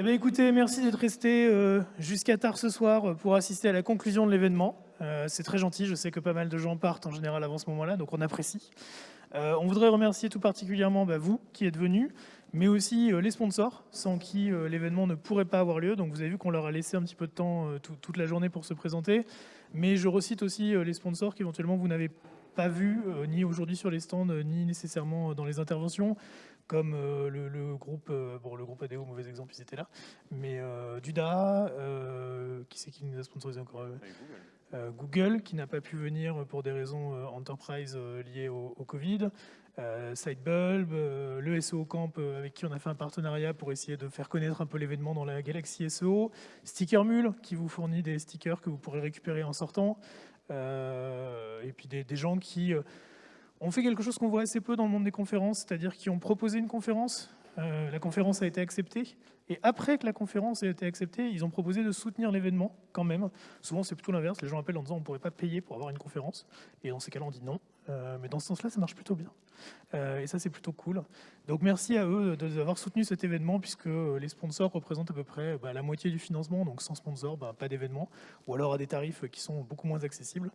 Eh bien, écoutez, merci d'être resté euh, jusqu'à tard ce soir pour assister à la conclusion de l'événement. Euh, c'est très gentil, je sais que pas mal de gens partent en général avant ce moment-là, donc on apprécie. Euh, on voudrait remercier tout particulièrement bah, vous qui êtes venus, mais aussi les sponsors, sans qui l'événement ne pourrait pas avoir lieu. Donc vous avez vu qu'on leur a laissé un petit peu de temps toute la journée pour se présenter. Mais je recite aussi les sponsors qu'éventuellement vous n'avez pas vus, ni aujourd'hui sur les stands, ni nécessairement dans les interventions comme euh, le, groupe, euh, bon le groupe ADO, mauvais exemple, ils étaient là, mais euh, Duda, qui c'est qui nous a sponsorisé encore Google. Google. qui n'a pas pu venir pour des raisons enterprise liées au, Covid, Sidebulb, le SEO Camp avec qui on a fait un partenariat pour essayer de faire connaître un peu l'événement dans la galaxie SEO, Sticker Mule qui vous fournit des stickers que vous pourrez récupérer en sortant, et puis des, des gens qui on fait quelque chose qu'on voit assez peu dans le monde des conférences, c'est-à-dire qu'ils ont proposé une conférence, euh, la conférence a été acceptée, et après que la conférence a été acceptée, ils ont proposé de soutenir l'événement quand même. Souvent, c'est plutôt l'inverse. Les gens appellent en disant on ne pourrait pas payer pour avoir une conférence. Et dans ces cas-là, on dit non. Euh, mais dans ce sens-là, ça marche plutôt bien. Euh, et ça, c'est plutôt cool. Donc merci à eux d'avoir soutenu cet événement, puisque les sponsors représentent à peu près bah, la moitié du financement. Donc sans sponsor, bah, pas d'événement. Ou alors à des tarifs qui sont beaucoup moins accessibles.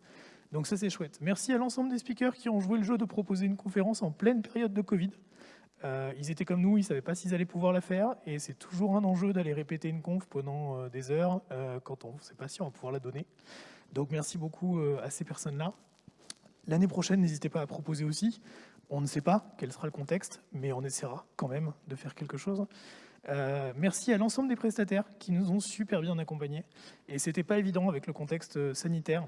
Donc ça, c'est chouette. Merci à l'ensemble des speakers qui ont joué le jeu de proposer une conférence en pleine période de Covid. Euh, ils étaient comme nous, ils ne savaient pas s'ils allaient pouvoir la faire, et c'est toujours un enjeu d'aller répéter une conf pendant euh, des heures euh, quand on ne sait pas si on va pouvoir la donner. Donc merci beaucoup à ces personnes-là. L'année prochaine, n'hésitez pas à proposer aussi. On ne sait pas quel sera le contexte, mais on essaiera quand même de faire quelque chose. merci à l'ensemble des prestataires qui nous ont super bien accompagnés. Et c'était pas évident avec le contexte sanitaire.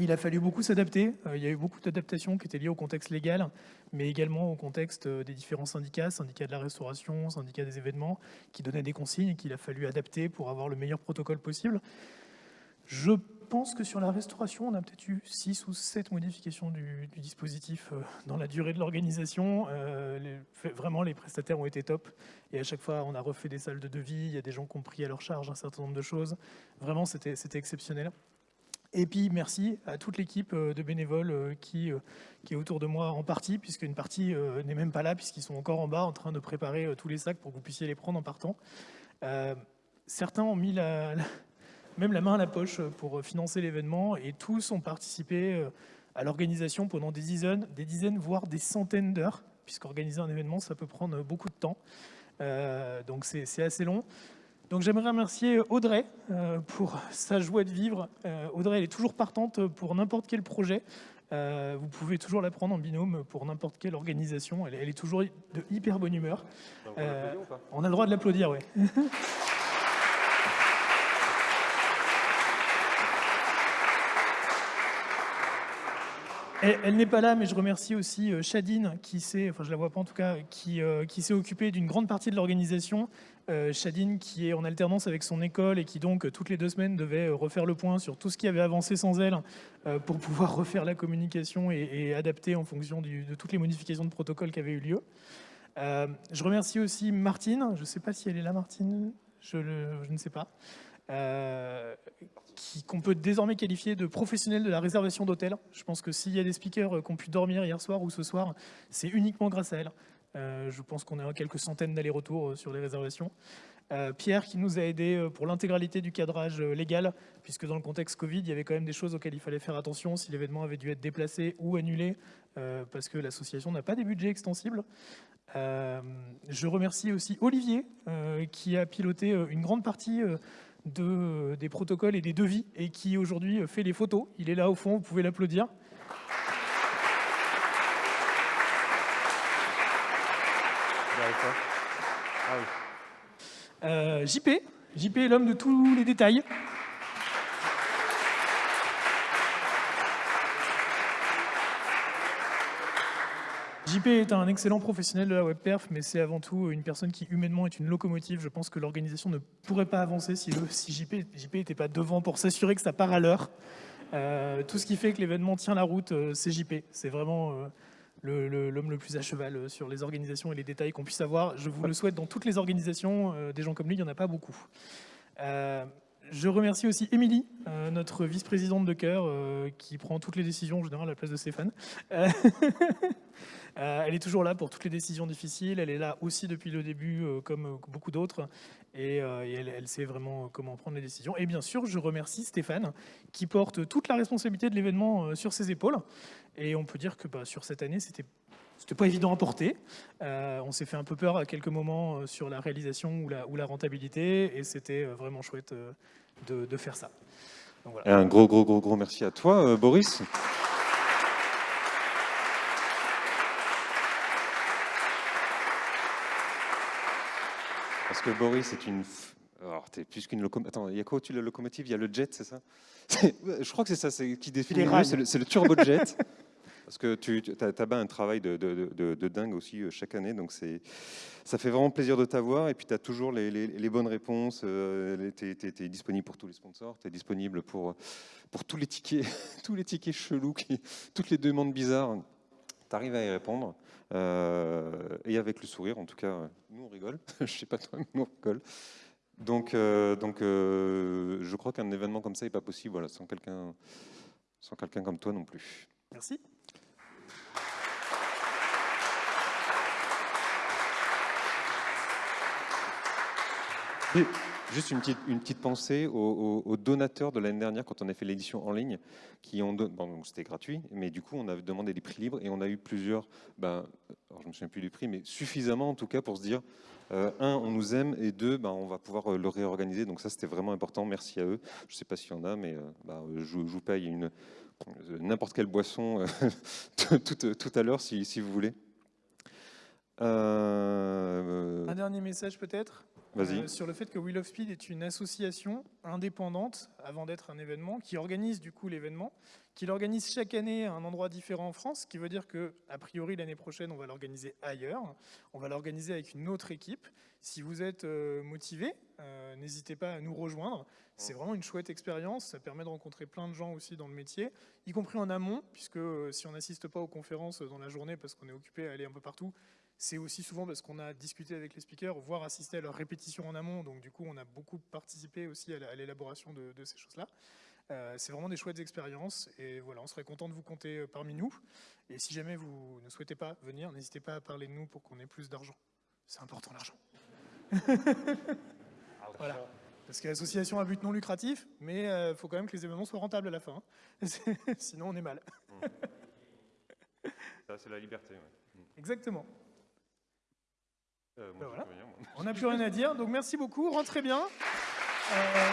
Il a fallu beaucoup s'adapter. Euh, il y a eu beaucoup d'adaptations qui étaient liées au contexte légal, mais également au contexte euh, des différents syndicats, syndicats de la restauration, syndicats des événements, qui donnaient des consignes et qu'il a fallu adapter pour avoir le meilleur protocole possible. Je pense que sur la restauration, on a peut-être eu 6 ou 7 modifications du, dispositif euh, dans la durée de l'organisation. vraiment, les prestataires ont été top. Et à chaque fois, on a refait des salles de devis. Il y a des gens qui ont pris à leur charge un certain nombre de choses. Vraiment, c'était exceptionnel. Et puis merci à toute l'équipe euh, de bénévoles euh, euh, qui est autour de moi en partie, puisqu'une partie n'est même pas là, puisqu'ils sont encore en bas en train de préparer tous les sacs pour que vous puissiez les prendre en partant. certains ont mis la, même la main à la poche pour financer l'événement et tous ont participé à l'organisation pendant des dizaines, des dizaines, voire des centaines d'heures, puisqu'organiser un événement, ça peut prendre beaucoup de temps. donc c'est assez long. Donc j'aimerais remercier Audrey euh, pour sa joie de vivre. Euh, Audrey, elle est toujours partante pour n'importe quel projet. Euh, vous pouvez toujours la prendre en binôme pour n'importe quelle organisation. Elle, elle, est toujours de hyper bonne humeur. On, a le droit de l'applaudir, oui. Elle, n'est pas là, mais je remercie aussi Chadine, qui s'est, enfin je la vois pas en tout cas, qui, qui s'est occupée d'une grande partie de l'organisation. Euh, Chadine qui est en alternance avec son école et qui donc toutes les deux semaines devait euh, refaire le point sur tout ce qui avait avancé sans elle euh, pour pouvoir refaire la communication et, adapter en fonction de toutes les modifications de protocole qui avaient eu lieu. je remercie aussi Martine, je ne sais pas si elle est là Martine, je, ne sais pas, qu'on peut désormais qualifier de professionnel de la réservation d'hôtel. Je pense que s'il y a des speakers qui ont pu dormir hier soir ou ce soir, c'est uniquement grâce à elle. Euh, je pense qu'on est à quelques centaines d'allers-retours euh, sur les réservations. Euh, Pierre qui nous a aidé pour l'intégralité du cadrage légal, puisque dans le contexte Covid, il y avait quand même des choses auxquelles il fallait faire attention si l'événement avait dû être déplacé ou annulé, parce que l'association n'a pas des budgets extensibles. je remercie aussi Olivier, qui a piloté une grande partie de, des protocoles et des devis, et qui aujourd'hui fait les photos. Il est là au fond, vous pouvez l'applaudir. Euh, JP, JP est l'homme de tous les détails. JP est un excellent professionnel de la webperf, mais c'est avant tout une personne qui humainement est une locomotive. Je pense que l'organisation ne pourrait pas avancer si, JP n'était pas devant pour s'assurer que ça part à l'heure. Euh, tout ce qui fait que l'événement tient la route, euh, c'est JP. C'est vraiment l'homme le, plus à cheval euh, sur les organisations et les détails qu'on puisse avoir. Je vous le souhaite dans toutes les organisations. Euh, des gens comme lui, il n'y en a pas beaucoup. Euh, je remercie aussi Émilie, notre vice-présidente de cœur, qui prend toutes les décisions en général à la place de Stéphane. elle est toujours là pour toutes les décisions difficiles. Elle est là aussi depuis le début, comme beaucoup d'autres. Et, elle, sait vraiment comment prendre les décisions. Et bien sûr, je remercie Stéphane, qui porte toute la responsabilité de l'événement sur ses épaules. Et on peut dire que bah, sur cette année, c'était c'était pas évident à porter. Euh, on s'est fait un peu peur à quelques moments euh, sur la réalisation ou la, rentabilité, et c'était euh, vraiment chouette de, faire ça. Un gros, gros, gros, gros merci à toi, Boris. Parce que Boris est une... Alors, es plus qu'une locomotive. Attends, il y a quoi au-dessus de la locomotive? Il y a le jet, c'est ça? Je crois que c'est ça qui définit c'est le, le turbojet. Parce que tu, as, as un travail de, dingue aussi euh, chaque année, donc ça fait vraiment plaisir de t'avoir. Et puis tu as toujours les, bonnes réponses. Euh, tu es, disponible pour tous les sponsors, tu es disponible pour, pour tous les tickets, tous les tickets chelous, qui, toutes les demandes bizarres. Tu arrives à y répondre. Euh, et avec le sourire, en tout cas, nous on rigole. Je sais pas toi, mais nous on rigole. Donc, donc je crois qu'un événement comme ça n'est pas possible voilà, sans quelqu'un sans quelqu'un comme toi non plus. Merci. Juste une petite, une petite pensée aux, donateurs de l'année dernière quand on a fait l'édition en ligne, qui ont bon, c'était gratuit, mais du coup on a demandé des prix libres et on a eu plusieurs, ben, alors je me souviens plus du prix, mais suffisamment en tout cas pour se dire, euh, un, on nous aime et deux, ben, on va pouvoir euh, le réorganiser. Donc ça c'était vraiment important, merci à eux. Je sais pas s'il y en a, mais euh, ben, je, vous paye n'importe quelle boisson tout, tout, à l'heure si, si, vous voulez. Un dernier message peut-être? Euh, sur le fait que Wheel of Speed est une association indépendante, avant d'être un événement, qui organise du coup l'événement, qui l'organise chaque année à un endroit différent en France, ce qui veut dire que, a priori, l'année prochaine, on va l'organiser ailleurs. On va l'organiser avec une autre équipe. Si vous êtes euh, motivé, euh, n'hésitez pas à nous rejoindre. C'est vraiment une chouette expérience. Ça permet de rencontrer plein de gens aussi dans le métier, y compris en amont, puisque si on n'assiste pas aux conférences dans la journée parce qu'on est occupé à aller un peu partout, c'est aussi souvent parce qu'on a discuté avec les speakers, voire assisté à leur répétition en amont. Donc du coup, on a beaucoup participé aussi à l'élaboration de, ces choses-là. Euh, c'est vraiment des chouettes expériences et voilà, on serait content de vous compter euh, parmi nous. Et si jamais vous ne souhaitez pas venir, n'hésitez pas à parler de nous pour qu'on ait plus d'argent. C'est important l'argent. voilà. Parce que l'association a but non lucratif, mais il euh, faut quand même que les événements soient rentables à la fin. Hein. Sinon, on est mal. Ça, c'est la liberté. Exactement. Euh, ben on n'a plus rien à dire, donc merci beaucoup, rentrez bien. Euh,